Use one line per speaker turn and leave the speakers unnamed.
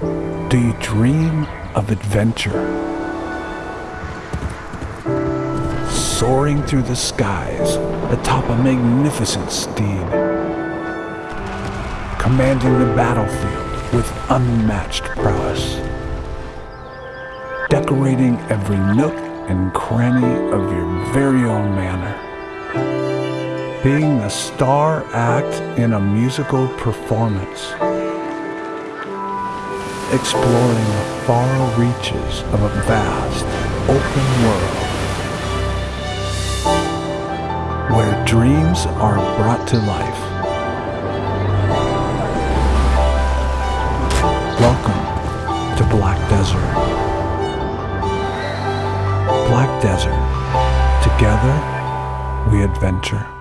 Do you dream of adventure? Soaring through the skies atop a magnificent steed, commanding the battlefield with unmatched prowess, decorating every nook and cranny of your very own manor, being the star act in a musical performance exploring the far reaches of a vast, open world where dreams are brought to life. Welcome to Black Desert. Black Desert. Together, we adventure.